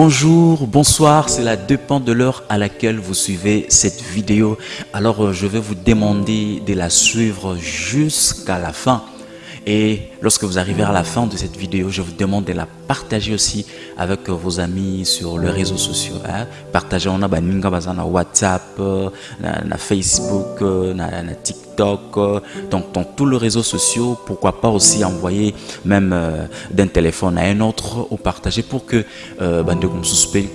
Bonjour, bonsoir, c'est la dépend de l'heure à laquelle vous suivez cette vidéo. Alors euh, je vais vous demander de la suivre jusqu'à la fin. Et lorsque vous arrivez à la fin de cette vidéo, je vous demande de la partager aussi avec vos amis sur les réseaux sociaux. Hein. Partagez on a na WhatsApp, na, Facebook, na, na TikTok, donc dans tous les réseaux sociaux. Pourquoi pas aussi envoyer même euh, d'un téléphone à un autre ou partager pour que euh, bande comme suspect,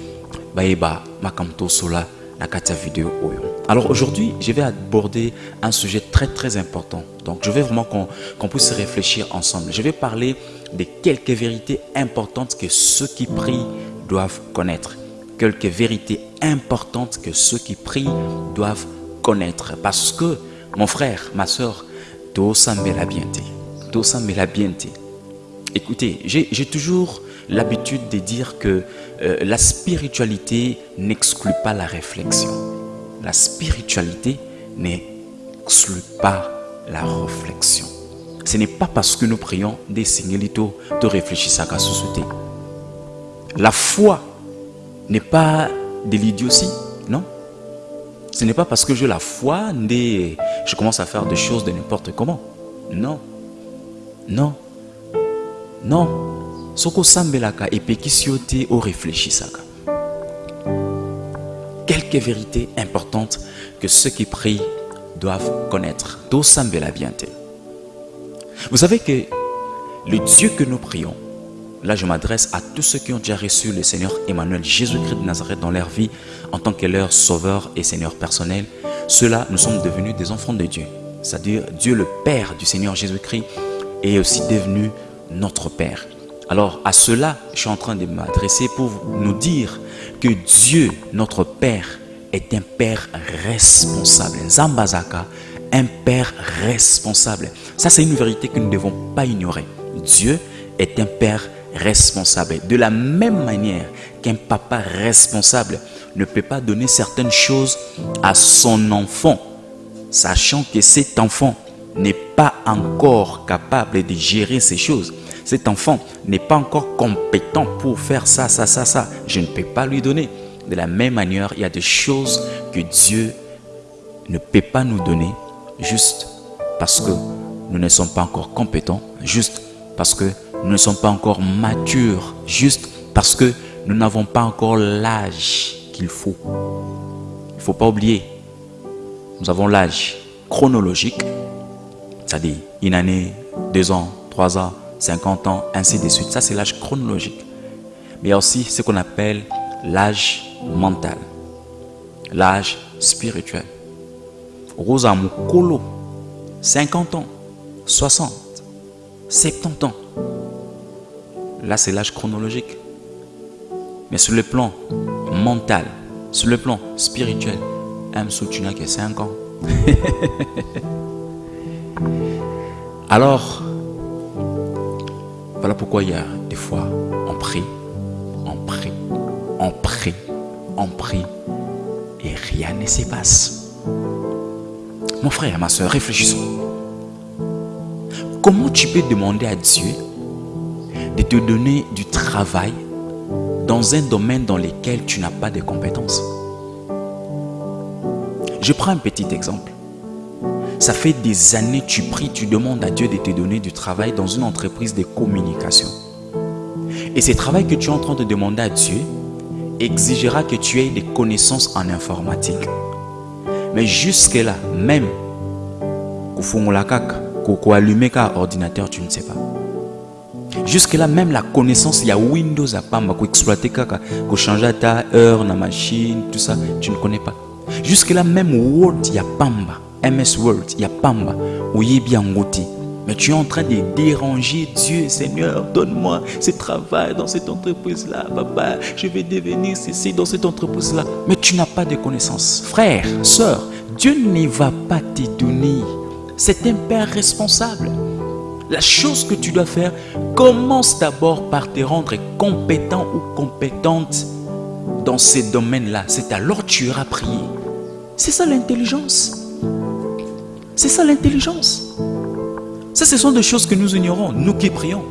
bah, bah, ma sola la vidéo alors aujourd'hui, je vais aborder un sujet très très important. Donc je veux vraiment qu'on puisse réfléchir ensemble. Je vais parler de quelques vérités importantes que ceux qui prient doivent connaître. Quelques vérités importantes que ceux qui prient doivent connaître. Parce que, mon frère, ma soeur, tout ça me la bien Tout ça me la bien Écoutez, j'ai toujours l'habitude de dire que euh, la spiritualité n'exclut pas la réflexion la spiritualité n'exclut pas la réflexion. Ce n'est pas parce que nous prions des signalitos de réfléchir à la société. La foi n'est pas de l'idiotie, non? Ce n'est pas parce que j'ai la foi je commence à faire des choses de n'importe comment. Non. Non. Non. Soko sambelaka et réfléchissaka quelques vérités importantes que ceux qui prient doivent connaître. Vous savez que le Dieu que nous prions, là je m'adresse à tous ceux qui ont déjà reçu le Seigneur Emmanuel Jésus-Christ de Nazareth dans leur vie en tant que leur sauveur et Seigneur personnel. Ceux-là, nous sommes devenus des enfants de Dieu. C'est-à-dire Dieu le Père du Seigneur Jésus-Christ est aussi devenu notre Père. Alors à cela, je suis en train de m'adresser pour nous dire que Dieu, notre Père, est un Père responsable. Zambazaka, un Père responsable. Ça, c'est une vérité que nous ne devons pas ignorer. Dieu est un Père responsable. De la même manière qu'un papa responsable ne peut pas donner certaines choses à son enfant, sachant que cet enfant n'est pas encore capable de gérer ces choses cet enfant n'est pas encore compétent pour faire ça, ça, ça, ça. Je ne peux pas lui donner. De la même manière, il y a des choses que Dieu ne peut pas nous donner juste parce que nous ne sommes pas encore compétents, juste parce que nous ne sommes pas encore matures, juste parce que nous n'avons pas encore l'âge qu'il faut. Il ne faut pas oublier, nous avons l'âge chronologique, c'est-à-dire une année, deux ans, trois ans, 50 ans, ainsi de suite. Ça, c'est l'âge chronologique. Mais il y a aussi ce qu'on appelle l'âge mental, l'âge spirituel. Rosa Mukolo, 50 ans, 60, 70 ans. Là, c'est l'âge chronologique. Mais sur le plan mental, sur le plan spirituel, M. Soutuna qui a 5 ans. Alors, pourquoi il y a des fois, on prie, on prie, on prie, on prie, et rien ne se passe. Mon frère, ma soeur, réfléchissons. Comment tu peux demander à Dieu de te donner du travail dans un domaine dans lequel tu n'as pas de compétences? Je prends un petit exemple. Ça fait des années tu pries, tu demandes à Dieu de te donner du travail dans une entreprise de communication. Et ce travail que tu es en train de demander à Dieu exigera que tu aies des connaissances en informatique. Mais jusque-là, même, ordinateur, tu ne sais pas. Jusque-là, même la connaissance, il y a Windows à Pamba, pour exploiter, pour changer ta heure, la machine, tout ça, tu ne connais pas. Jusque-là, même Word, il y a Pamba. MS Word, il y a Pamba, mais tu es en train de déranger Dieu, Seigneur, donne-moi ce travail dans cette entreprise-là, papa, je vais devenir ceci dans cette entreprise-là. Mais tu n'as pas de connaissances. Frère, soeur, Dieu ne va pas te donner. C'est un père responsable. La chose que tu dois faire, commence d'abord par te rendre compétent ou compétente dans ces domaines-là. C'est alors que tu iras prier. C'est ça l'intelligence. C'est ça l'intelligence. Ça, ce sont des choses que nous ignorons, nous qui prions.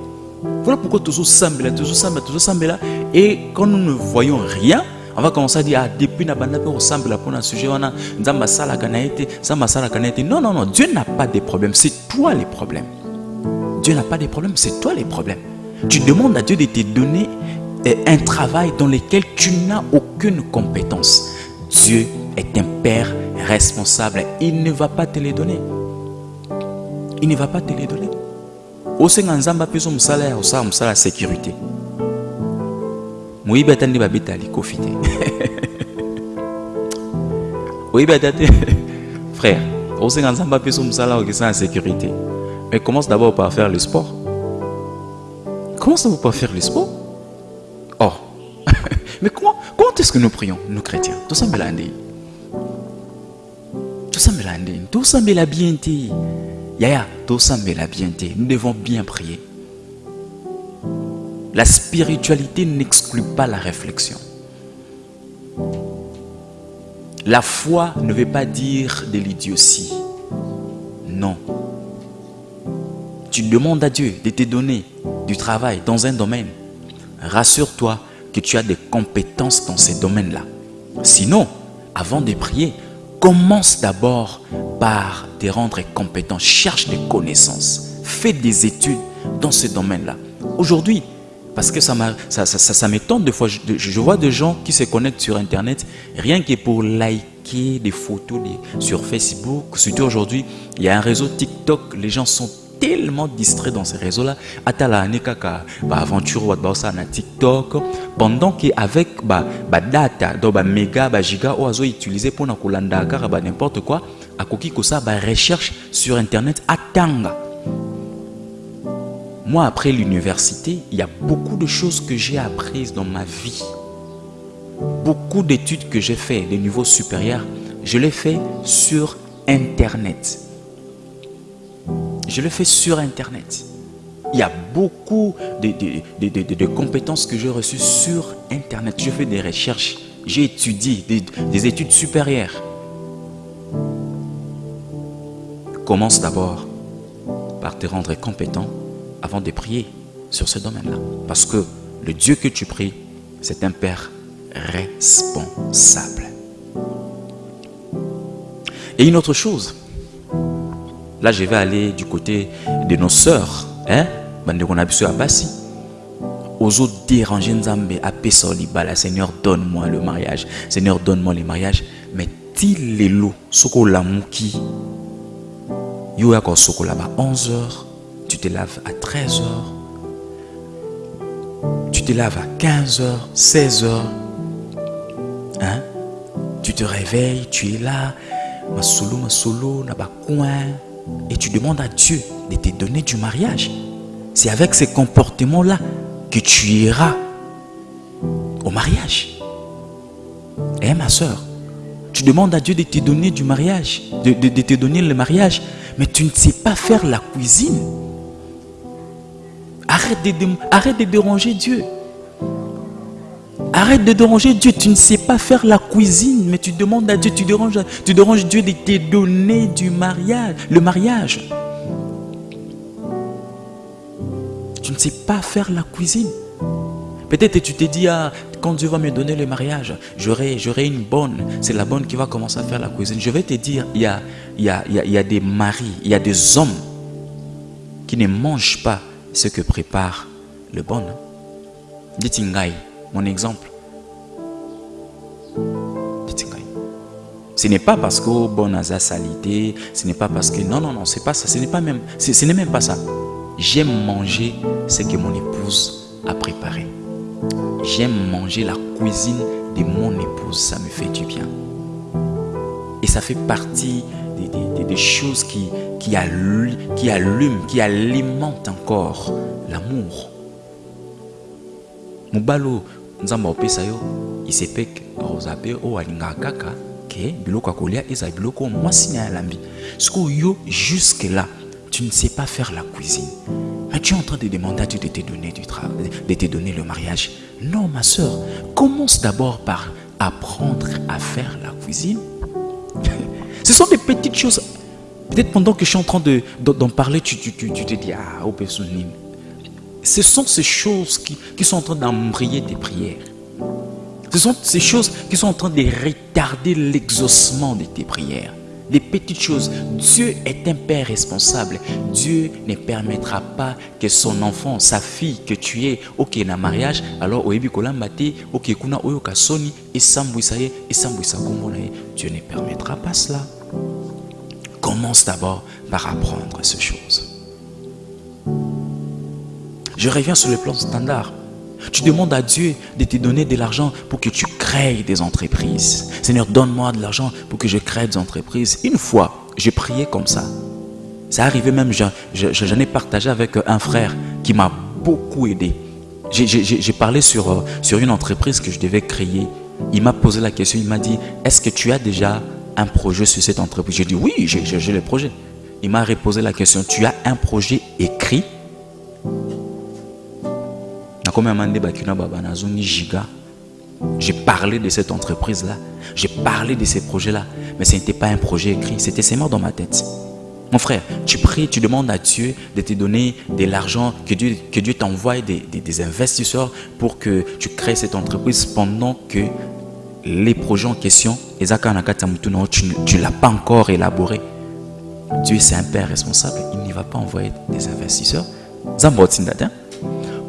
Voilà pourquoi toujours sambela, toujours sambela, toujours sambela. Et quand nous ne voyons rien, on va commencer à dire, ah, depuis na pour sambela pour un sujet, on a nzamba sala kanaete, nzamba sala kanaete. Non, non, non, Dieu n'a pas de problèmes, c'est toi les problèmes. Dieu n'a pas de problèmes, c'est toi les problèmes. Tu demandes à Dieu de te donner eh, un travail dans lequel tu n'as aucune compétence. Dieu est un père responsable. Il ne va pas te les donner. Il ne va pas te les donner. osenga nzambe apesa mosala ya kosala mosala ya sécurité. Moyibi ata nde babeta likofi te. Oyebi ata te. Frère osenga nzambe apesa mosala okesa na sécurité. Mais commence d'abord par faire le sport. Commence d'abord par faire le sport? Oh mais comment, est-ce que nous prions nous chrétiens? Tosambela ndeni Nous devons bien prier. La spiritualité n'exclut pas la réflexion. La foi ne veut pas dire de l'idiotie. Non. Tu demandes à Dieu de te donner du travail dans un domaine. Rassure-toi que tu as des compétences dans ces domaines-là. Sinon, avant de prier, commence d'abord par te rendre compétent. Cherche des connaissances. Fais des études dans ce domaine-là. Aujourd'hui, parce que ça m'étonne ça, ça, de fois, je, vois des gens qui se connectent sur Internet rien que pour liker des photos sur Facebook. Surtout aujourd'hui, il y a un réseau TikTok, les gens sont tellement distraits dans ces réseaux-là. Atala kaka ba aventure ou na TikTok pendant qu'avec ba, ba data, do ba méga, ba giga ou azo utilisé pour na kulanda ba n'importe quoi, akoki kosa ba recherche sur internet atanga. Moi après l'université, il y a beaucoup de choses que j'ai apprises dans ma vie. Beaucoup d'études que j'ai fait, de niveau supérieur, je l'ai fait sur internet. Je le fais sur Internet. Il y a beaucoup de, compétences que j'ai reçues sur Internet. Je fais des recherches, j'ai étudié des, études supérieures. Commence d'abord par te rendre compétent avant de prier sur ce domaine-là. Parce que le Dieu que tu pries, c'est un Père responsable. Et une autre chose, Là, je vais aller du côté de nos sœurs. Hein? Ozo déranger Nzambe, la Seigneur, donne-moi le mariage. Seigneur, donne-moi le mariage. Mais til lelo, soko lamuki. Yo yako soko là-bas 11h, tu te laves à 13h. Tu te laves à 15h, 16h. Hein? Tu te réveilles, tu es là. Ma solo, ma solo, na ba coin et tu demandes à Dieu de te donner du mariage. C'est avec ces comportements-là que tu iras au mariage. Eh ma soeur, tu demandes à Dieu de te donner du mariage, de, te donner le mariage, mais tu ne sais pas faire la cuisine. Arrête de, arrête de déranger Dieu. Arrête de déranger Dieu. Tu ne sais pas faire la cuisine, mais tu demandes à Dieu, tu déranges, tu déranges Dieu de te donner du mariage, le mariage. Tu ne sais pas faire la cuisine. Peut-être tu te dis, ah, quand Dieu va me donner le mariage, j'aurai une bonne. C'est la bonne qui va commencer à faire la cuisine. Je vais te dire, il y a, y a, y a des maris, il y a des hommes qui ne mangent pas ce que prépare le bon. Dites mon exemple. Ce n'est pas parce que bon a salité, ce n'est pas parce que non non non, c'est pas ça, ce n'est pas même ce n'est même pas ça. J'aime manger ce que mon épouse a préparé. J'aime manger la cuisine de mon épouse, ça me fait du bien. Et ça fait partie des, choses qui, allument, qui alimentent encore l'amour. Mubalo nzambe opesa yo kaka ke biloko biloko yo jusque là tu ne sais pas faire la cuisine tu es en train de demander à Dieu de te donner du travail, de te donner le mariage. Non, ma soeur, commence d'abord par apprendre à faire la cuisine. Ce sont des petites choses. Peut-être pendant que je suis en train d'en de, parler, tu, tu, tu, te dis, ah, au Ce sont ces choses qui, qui sont en train d'embrayer tes prières. Ce sont ces choses qui sont en train de retarder l'exaucement de tes prières. Des petites choses. Dieu est un père responsable. Dieu ne permettra pas que son enfant, sa fille que tu es, ok, na mariage, alors oyebi kolambate, ok, kuna oyo kasoni, et sambouisa ye, et sambouisa Dieu ne permettra pas cela. Commence d'abord par apprendre ces choses. Je reviens sur le plan standard. Tu demandes à Dieu de te donner de l'argent pour que tu crées des entreprises. Seigneur, donne-moi de l'argent pour que je crée des entreprises. Une fois, j'ai prié comme ça. Ça arrivait même, j'en ai partagé avec un frère qui m'a beaucoup aidé. J'ai parlé sur, euh, sur une entreprise que je devais créer. Il m'a posé la question, il m'a dit, est-ce que tu as déjà un projet sur cette entreprise? J'ai dit, oui, j'ai le projet. Il m'a reposé la question, tu as un projet écrit? J'ai parlé de cette entreprise-là. J'ai parlé de ces projets-là. Mais ce n'était pas un projet écrit. C'était seulement dans ma tête. Mon frère, tu pries, tu demandes à Dieu de te donner de l'argent, que Dieu, que Dieu t'envoie des, des, investisseurs pour que tu crées cette entreprise pendant que les projets en question, tu ne l'as pas encore élaboré. Dieu, c'est un père responsable. Il n'y va pas envoyer des investisseurs.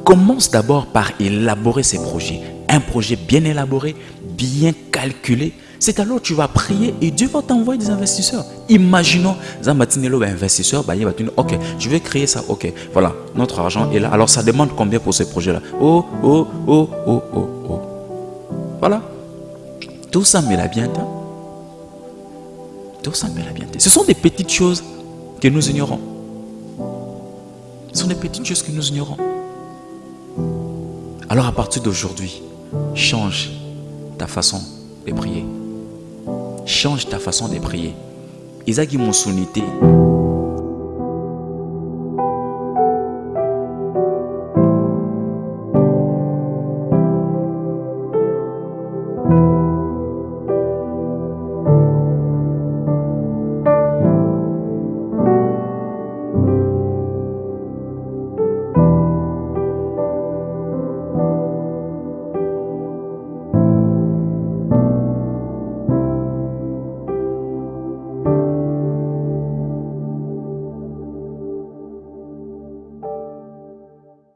Commence d'abord par élaborer ces projets. Un projet bien élaboré, bien calculé. C'est alors que tu vas prier et Dieu va t'envoyer des investisseurs. Imaginons, Zambatinelo un investisseur, bah, il va te dire, ok, je vais créer ça, ok, voilà, notre argent est là. Alors ça demande combien pour ce projet-là Oh, oh, oh, oh, oh, oh. Voilà. Tout ça met la bien Tout ça met la bien Ce sont des petites choses que nous ignorons. Ce sont des petites choses que nous ignorons. Alors à partir d'aujourd'hui, change ta façon de prier. Change ta façon de prier. Isaac